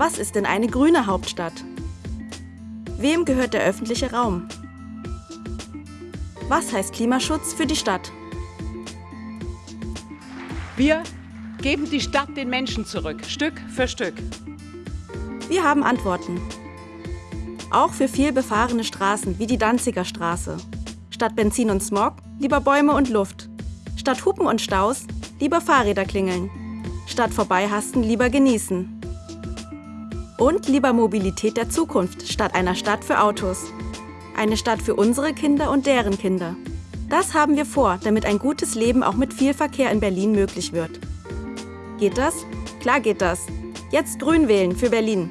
Was ist denn eine grüne Hauptstadt? Wem gehört der öffentliche Raum? Was heißt Klimaschutz für die Stadt? Wir geben die Stadt den Menschen zurück, Stück für Stück. Wir haben Antworten. Auch für viel befahrene Straßen wie die Danziger Straße. Statt Benzin und Smog lieber Bäume und Luft. Statt Hupen und Staus lieber Fahrräder klingeln. Statt vorbeihasten lieber genießen. Und lieber Mobilität der Zukunft statt einer Stadt für Autos. Eine Stadt für unsere Kinder und deren Kinder. Das haben wir vor, damit ein gutes Leben auch mit viel Verkehr in Berlin möglich wird. Geht das? Klar geht das. Jetzt grün wählen für Berlin.